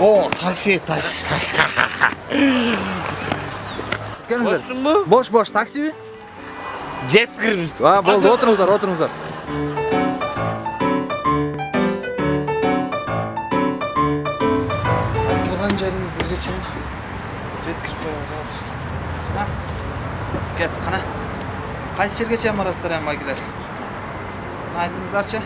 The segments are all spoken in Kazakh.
О, такси, такси. Бошсың ба? Бош, бош, такси бе? Жет А, болды, отырыңыздар, отырыңыздар. Айтылған жәріңіздерге шейін жеткізіп қоямыз қазір кет қана қайсы жерге шейін барасыздар әм байгілер айтыңыздаршы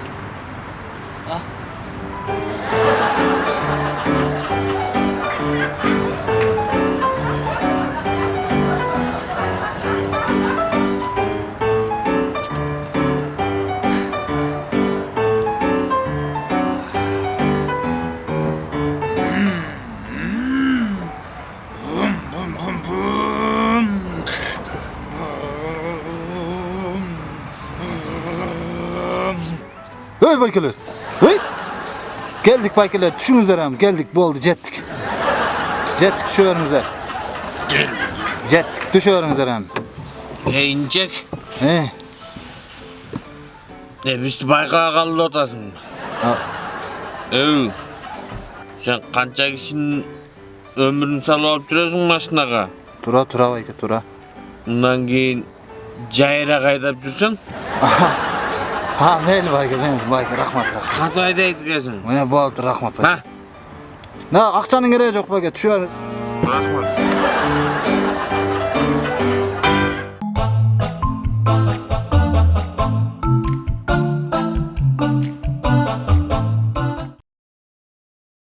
Өй, байкелер! Өй! Келдік, байкелер, түшіңіздер әмі, келдік, болды, жеттік. Жеттік, түші өріңіздер. Келдік. Жеттік, түші өріңіздер әмі. Ейінчек. Е? Не, бізді байқаға қалды отасың. Өй, сен қанча кішін өмірін салып алып жүресің машынаға? Тұра, тұра, байке, тұра. Мұнан кейін жайыра қайдап жүрсің? Аха. А, мен байке мен байке рахмат қандай айтайын екенсің міне болды рахмат байке ақшаның керегі жоқ байке бер рахмат